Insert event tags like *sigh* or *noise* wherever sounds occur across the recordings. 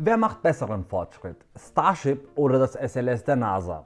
Wer macht besseren Fortschritt? Starship oder das SLS der NASA?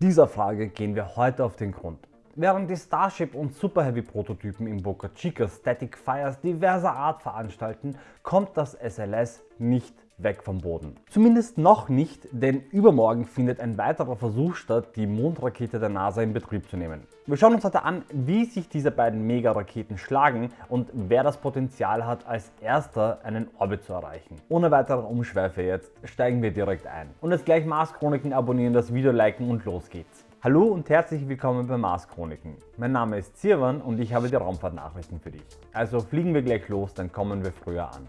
Dieser Frage gehen wir heute auf den Grund. Während die Starship und Super Heavy Prototypen in Boca Chica Static Fires diverser Art veranstalten, kommt das SLS nicht weg vom Boden. Zumindest noch nicht, denn übermorgen findet ein weiterer Versuch statt, die Mondrakete der NASA in Betrieb zu nehmen. Wir schauen uns heute an, wie sich diese beiden Mega-Raketen schlagen und wer das Potenzial hat, als erster einen Orbit zu erreichen. Ohne weitere Umschweife jetzt steigen wir direkt ein. Und jetzt gleich Mars Chroniken abonnieren, das Video liken und los geht's. Hallo und herzlich willkommen bei Mars Chroniken. Mein Name ist Zirwan und ich habe die Raumfahrtnachrichten für dich. Also fliegen wir gleich los, dann kommen wir früher an.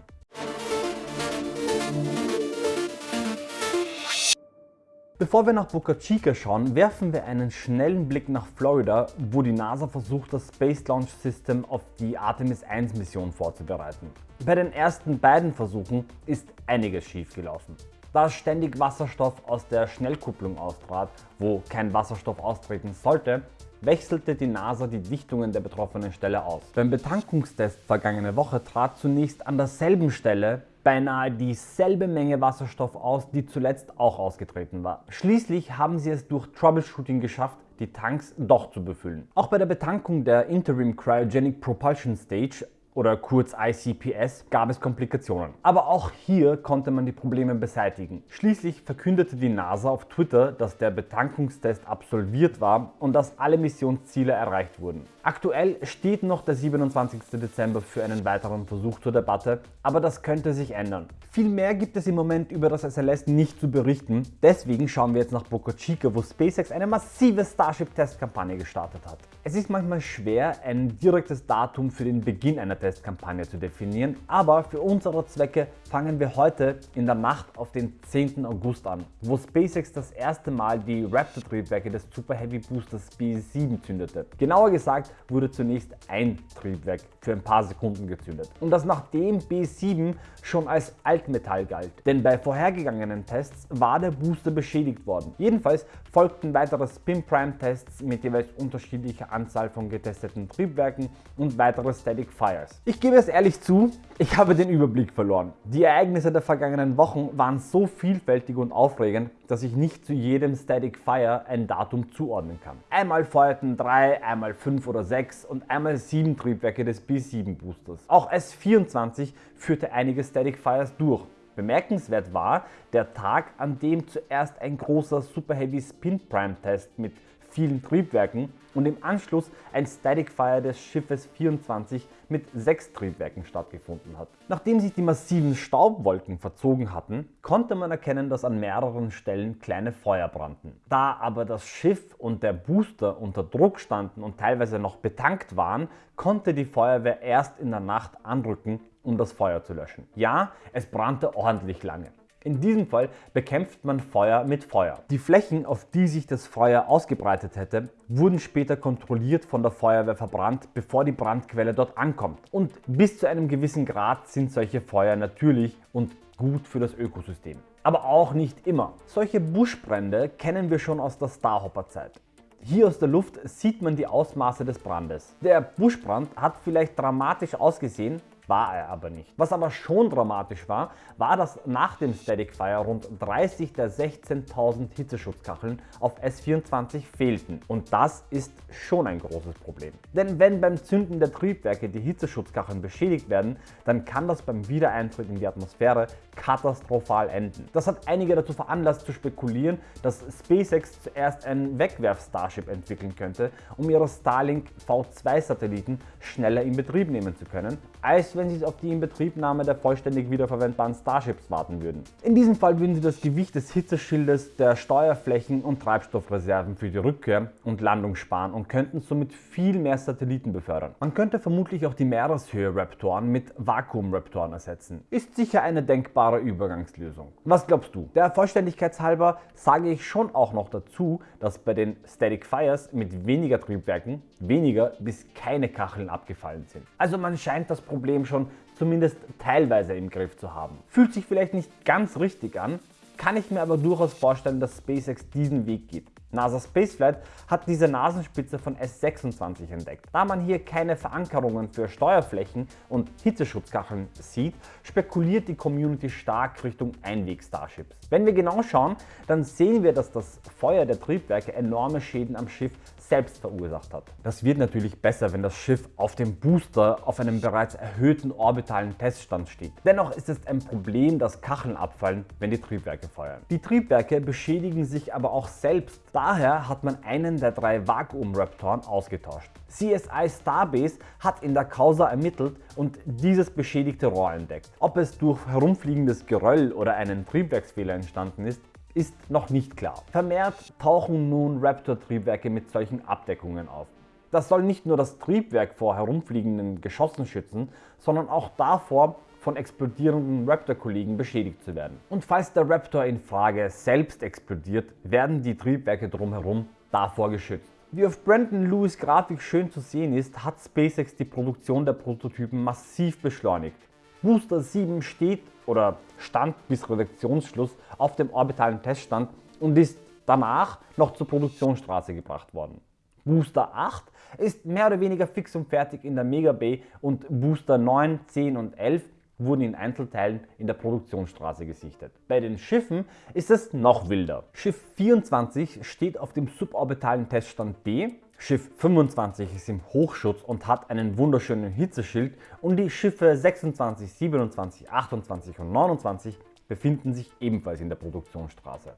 Bevor wir nach Boca Chica schauen, werfen wir einen schnellen Blick nach Florida, wo die NASA versucht, das Space Launch System auf die Artemis 1 Mission vorzubereiten. Bei den ersten beiden Versuchen ist einiges schiefgelaufen. Da ständig Wasserstoff aus der Schnellkupplung austrat, wo kein Wasserstoff austreten sollte, wechselte die NASA die Dichtungen der betroffenen Stelle aus. Beim Betankungstest vergangene Woche trat zunächst an derselben Stelle beinahe dieselbe Menge Wasserstoff aus, die zuletzt auch ausgetreten war. Schließlich haben sie es durch Troubleshooting geschafft, die Tanks doch zu befüllen. Auch bei der Betankung der Interim Cryogenic Propulsion Stage oder kurz ICPS gab es Komplikationen. Aber auch hier konnte man die Probleme beseitigen. Schließlich verkündete die NASA auf Twitter, dass der Betankungstest absolviert war und dass alle Missionsziele erreicht wurden. Aktuell steht noch der 27. Dezember für einen weiteren Versuch zur Debatte, aber das könnte sich ändern. Viel mehr gibt es im Moment über das SLS nicht zu berichten, deswegen schauen wir jetzt nach Boca Chica, wo SpaceX eine massive Starship-Testkampagne gestartet hat. Es ist manchmal schwer, ein direktes Datum für den Beginn einer Testkampagne zu definieren, aber für unsere Zwecke fangen wir heute in der Nacht auf den 10. August an, wo SpaceX das erste Mal die Raptor-Triebwerke des Super Heavy Boosters B7 zündete. Genauer gesagt wurde zunächst ein Triebwerk für ein paar Sekunden gezündet. Und das nachdem B7 schon als Altmetall galt, denn bei vorhergegangenen Tests war der Booster beschädigt worden. Jedenfalls folgten weitere Spin-Prime-Tests mit jeweils unterschiedlicher Anzahl von getesteten Triebwerken und weitere Static Fires. Ich gebe es ehrlich zu, ich habe den Überblick verloren. Die Ereignisse der vergangenen Wochen waren so vielfältig und aufregend, dass ich nicht zu jedem Static Fire ein Datum zuordnen kann. Einmal feuerten 3, einmal 5 oder 6 und einmal 7 Triebwerke des B7 Boosters. Auch S24 führte einige Static Fires durch. Bemerkenswert war der Tag, an dem zuerst ein großer Super Heavy Spin Prime Test mit vielen Triebwerken und im Anschluss ein Static Fire des Schiffes 24 mit sechs Triebwerken stattgefunden hat. Nachdem sich die massiven Staubwolken verzogen hatten, konnte man erkennen, dass an mehreren Stellen kleine Feuer brannten. Da aber das Schiff und der Booster unter Druck standen und teilweise noch betankt waren, konnte die Feuerwehr erst in der Nacht anrücken, um das Feuer zu löschen. Ja, es brannte ordentlich lange. In diesem Fall bekämpft man Feuer mit Feuer. Die Flächen, auf die sich das Feuer ausgebreitet hätte, wurden später kontrolliert von der Feuerwehr verbrannt, bevor die Brandquelle dort ankommt. Und bis zu einem gewissen Grad sind solche Feuer natürlich und gut für das Ökosystem. Aber auch nicht immer. Solche Buschbrände kennen wir schon aus der Starhopper-Zeit. Hier aus der Luft sieht man die Ausmaße des Brandes. Der Buschbrand hat vielleicht dramatisch ausgesehen, war er aber nicht. Was aber schon dramatisch war, war, dass nach dem Static Fire rund 30 der 16.000 Hitzeschutzkacheln auf S24 fehlten. Und das ist schon ein großes Problem. Denn wenn beim Zünden der Triebwerke die Hitzeschutzkacheln beschädigt werden, dann kann das beim Wiedereintritt in die Atmosphäre katastrophal enden. Das hat einige dazu veranlasst zu spekulieren, dass SpaceX zuerst ein Wegwerf-Starship entwickeln könnte, um ihre Starlink V2 Satelliten schneller in Betrieb nehmen zu können, als wenn sie auf die Inbetriebnahme der vollständig wiederverwendbaren Starships warten würden. In diesem Fall würden sie das Gewicht des Hitzeschildes, der Steuerflächen und Treibstoffreserven für die Rückkehr und Landung sparen und könnten somit viel mehr Satelliten befördern. Man könnte vermutlich auch die Meereshöhe-Raptoren mit Vakuum-Raptoren ersetzen. Ist sicher eine denkbare Übergangslösung. Was glaubst du? Der Vollständigkeitshalber sage ich schon auch noch dazu, dass bei den Static Fires mit weniger Triebwerken weniger bis keine Kacheln abgefallen sind. Also man scheint das Problem schon zumindest teilweise im Griff zu haben. Fühlt sich vielleicht nicht ganz richtig an, kann ich mir aber durchaus vorstellen, dass SpaceX diesen Weg geht. NASA Spaceflight hat diese Nasenspitze von S26 entdeckt. Da man hier keine Verankerungen für Steuerflächen und Hitzeschutzkacheln sieht, spekuliert die Community stark Richtung Einweg-Starships. Wenn wir genau schauen, dann sehen wir, dass das Feuer der Triebwerke enorme Schäden am Schiff selbst verursacht hat. Das wird natürlich besser, wenn das Schiff auf dem Booster auf einem bereits erhöhten orbitalen Teststand steht. Dennoch ist es ein Problem, dass Kacheln abfallen, wenn die Triebwerke feuern. Die Triebwerke beschädigen sich aber auch selbst. Daher hat man einen der drei Vakuum-Raptoren ausgetauscht. CSI Starbase hat in der Causa ermittelt und dieses beschädigte Rohr entdeckt. Ob es durch herumfliegendes Geröll oder einen Triebwerksfehler entstanden ist, ist noch nicht klar. Vermehrt tauchen nun Raptor-Triebwerke mit solchen Abdeckungen auf. Das soll nicht nur das Triebwerk vor herumfliegenden Geschossen schützen, sondern auch davor, von explodierenden Raptor-Kollegen beschädigt zu werden. Und falls der Raptor in Frage selbst explodiert, werden die Triebwerke drumherum davor geschützt. Wie auf Brandon Lewis Grafik schön zu sehen ist, hat SpaceX die Produktion der Prototypen massiv beschleunigt. Booster 7 steht oder stand bis Redaktionsschluss auf dem orbitalen Teststand und ist danach noch zur Produktionsstraße gebracht worden. Booster 8 ist mehr oder weniger fix und fertig in der Mega Bay und Booster 9, 10 und 11 wurden in Einzelteilen in der Produktionsstraße gesichtet. Bei den Schiffen ist es noch wilder. Schiff 24 steht auf dem suborbitalen Teststand B Schiff 25 ist im Hochschutz und hat einen wunderschönen Hitzeschild und die Schiffe 26, 27, 28 und 29 befinden sich ebenfalls in der Produktionsstraße.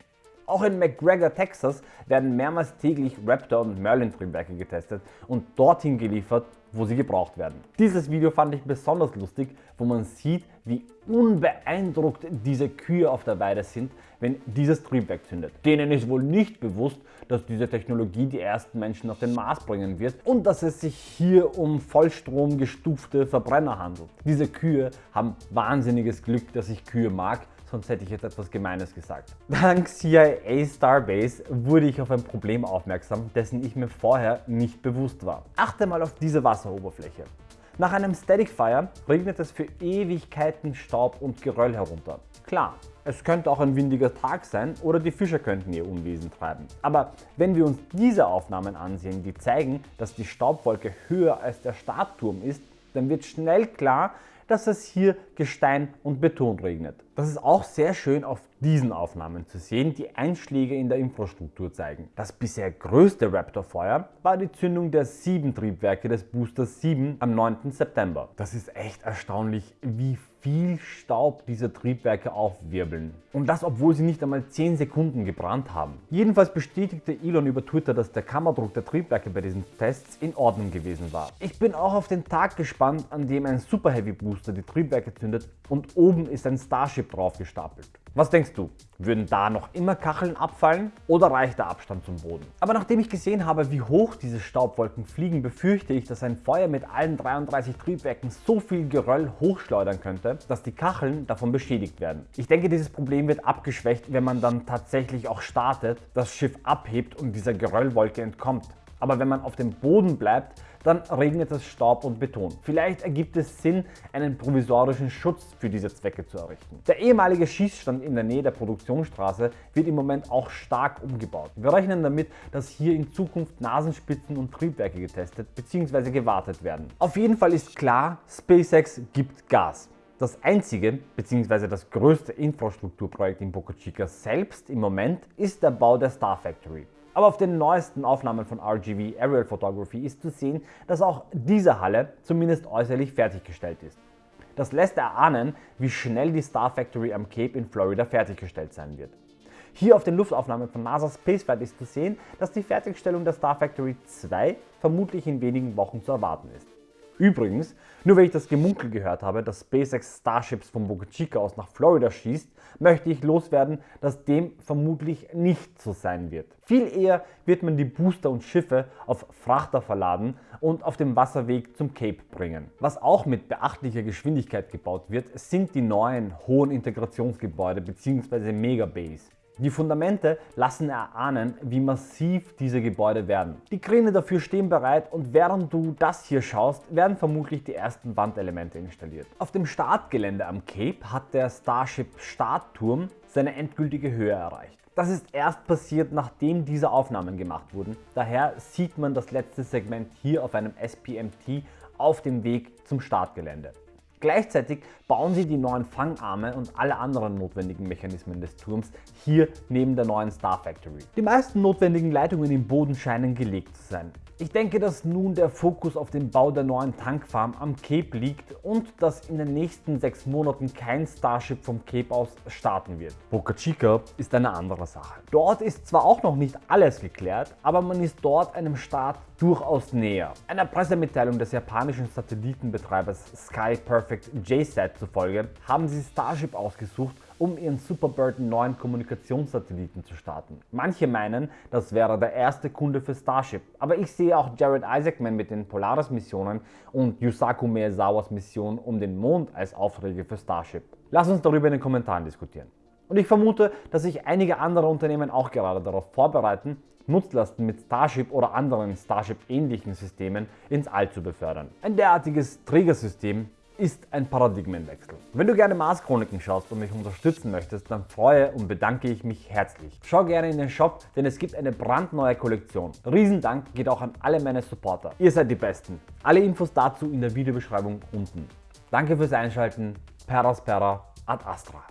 Auch in McGregor, Texas werden mehrmals täglich Raptor und Merlin Triebwerke getestet und dorthin geliefert, wo sie gebraucht werden. Dieses Video fand ich besonders lustig, wo man sieht, wie unbeeindruckt diese Kühe auf der Weide sind, wenn dieses Triebwerk zündet. Denen ist wohl nicht bewusst, dass diese Technologie die ersten Menschen auf den Mars bringen wird und dass es sich hier um vollstromgestufte Verbrenner handelt. Diese Kühe haben wahnsinniges Glück, dass ich Kühe mag sonst hätte ich jetzt etwas Gemeines gesagt. *laughs* Dank CIA Starbase wurde ich auf ein Problem aufmerksam, dessen ich mir vorher nicht bewusst war. Achte mal auf diese Wasseroberfläche. Nach einem Static Fire regnet es für Ewigkeiten Staub und Geröll herunter. Klar, es könnte auch ein windiger Tag sein oder die Fischer könnten ihr Unwesen treiben. Aber wenn wir uns diese Aufnahmen ansehen, die zeigen, dass die Staubwolke höher als der Startturm ist, dann wird schnell klar, dass es hier Gestein und Beton regnet. Das ist auch sehr schön auf diesen Aufnahmen zu sehen, die Einschläge in der Infrastruktur zeigen. Das bisher größte Raptor-Feuer war die Zündung der sieben Triebwerke des Boosters 7 am 9. September. Das ist echt erstaunlich, wie viel Staub diese Triebwerke aufwirbeln. Und das obwohl sie nicht einmal 10 Sekunden gebrannt haben. Jedenfalls bestätigte Elon über Twitter, dass der Kammerdruck der Triebwerke bei diesen Tests in Ordnung gewesen war. Ich bin auch auf den Tag gespannt, an dem ein Super Heavy Booster die Triebwerke zündet und oben ist ein Starship drauf gestapelt. Was denkst du? Würden da noch immer Kacheln abfallen oder reicht der Abstand zum Boden? Aber nachdem ich gesehen habe, wie hoch diese Staubwolken fliegen, befürchte ich, dass ein Feuer mit allen 33 Triebwerken so viel Geröll hochschleudern könnte, dass die Kacheln davon beschädigt werden. Ich denke, dieses Problem wird abgeschwächt, wenn man dann tatsächlich auch startet, das Schiff abhebt und dieser Geröllwolke entkommt. Aber wenn man auf dem Boden bleibt, dann regnet es Staub und Beton. Vielleicht ergibt es Sinn, einen provisorischen Schutz für diese Zwecke zu errichten. Der ehemalige Schießstand in der Nähe der Produktionsstraße wird im Moment auch stark umgebaut. Wir rechnen damit, dass hier in Zukunft Nasenspitzen und Triebwerke getestet bzw. gewartet werden. Auf jeden Fall ist klar, SpaceX gibt Gas. Das einzige bzw. das größte Infrastrukturprojekt in Boca Chica selbst im Moment ist der Bau der Star Factory. Aber auf den neuesten Aufnahmen von RGV Aerial Photography ist zu sehen, dass auch diese Halle zumindest äußerlich fertiggestellt ist. Das lässt erahnen, wie schnell die Star Factory am Cape in Florida fertiggestellt sein wird. Hier auf den Luftaufnahmen von NASA Spaceflight ist zu sehen, dass die Fertigstellung der Star Factory 2 vermutlich in wenigen Wochen zu erwarten ist. Übrigens, nur weil ich das Gemunkel gehört habe, dass SpaceX Starships von Boca Chica aus nach Florida schießt, möchte ich loswerden, dass dem vermutlich nicht so sein wird. Viel eher wird man die Booster und Schiffe auf Frachter verladen und auf dem Wasserweg zum Cape bringen. Was auch mit beachtlicher Geschwindigkeit gebaut wird, sind die neuen hohen Integrationsgebäude bzw. Megabays. Die Fundamente lassen erahnen, wie massiv diese Gebäude werden. Die Kräne dafür stehen bereit und während du das hier schaust, werden vermutlich die ersten Wandelemente installiert. Auf dem Startgelände am Cape hat der Starship Startturm seine endgültige Höhe erreicht. Das ist erst passiert, nachdem diese Aufnahmen gemacht wurden. Daher sieht man das letzte Segment hier auf einem SPMT auf dem Weg zum Startgelände. Gleichzeitig bauen sie die neuen Fangarme und alle anderen notwendigen Mechanismen des Turms hier neben der neuen Star Factory. Die meisten notwendigen Leitungen im Boden scheinen gelegt zu sein. Ich denke, dass nun der Fokus auf den Bau der neuen Tankfarm am Cape liegt und dass in den nächsten sechs Monaten kein Starship vom Cape aus starten wird. Boca Chica ist eine andere Sache. Dort ist zwar auch noch nicht alles geklärt, aber man ist dort einem Start durchaus näher. Einer Pressemitteilung des japanischen Satellitenbetreibers Sky Perfect JSAT zufolge haben sie Starship ausgesucht, um ihren Superbird 9 Kommunikationssatelliten zu starten. Manche meinen, das wäre der erste Kunde für Starship, aber ich sehe auch Jared Isaacman mit den Polaris Missionen und Yusaku Maezawas Mission um den Mond als Aufträge für Starship. Lass uns darüber in den Kommentaren diskutieren. Und ich vermute, dass sich einige andere Unternehmen auch gerade darauf vorbereiten, Nutzlasten mit Starship oder anderen Starship-ähnlichen Systemen ins All zu befördern. Ein derartiges Trägersystem ist ein Paradigmenwechsel. Wenn du gerne Mars Chroniken schaust und mich unterstützen möchtest, dann freue und bedanke ich mich herzlich. Schau gerne in den Shop, denn es gibt eine brandneue Kollektion. Riesendank geht auch an alle meine Supporter. Ihr seid die Besten. Alle Infos dazu in der Videobeschreibung unten. Danke fürs Einschalten. Peraspera ad Astra.